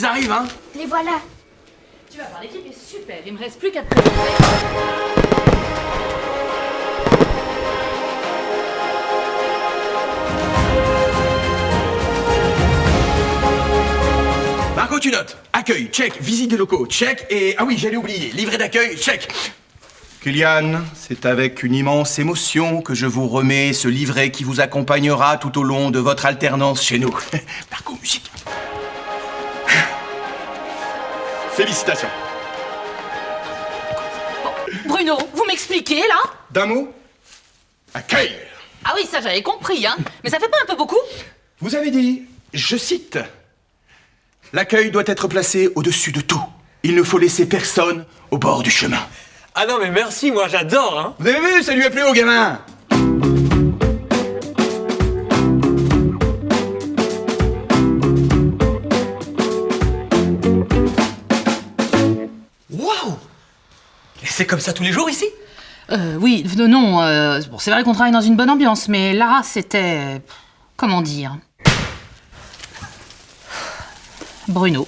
Arrivent, hein Les voilà. Tu vas voir, l'équipe est super. Il me reste plus qu'à te présenter. Marco, tu notes. Accueil, check. Visite des locaux, check. Et, ah oui, j'allais oublier. Livret d'accueil, check. Kylian, c'est avec une immense émotion que je vous remets ce livret qui vous accompagnera tout au long de votre alternance chez nous. Marco, musique. Félicitations. Bruno, vous m'expliquez là D'un mot Accueil. Ah oui, ça j'avais compris, hein. Mais ça fait pas un peu beaucoup Vous avez dit, je cite, L'accueil doit être placé au-dessus de tout. Il ne faut laisser personne au bord du chemin. Ah non mais merci, moi j'adore hein Vous avez vu, ça lui a plu au gamin Et c'est comme ça tous les jours ici? Euh, oui, non, euh, bon, c'est vrai qu'on travaille dans une bonne ambiance, mais Lara, c'était... Comment dire? Bruno.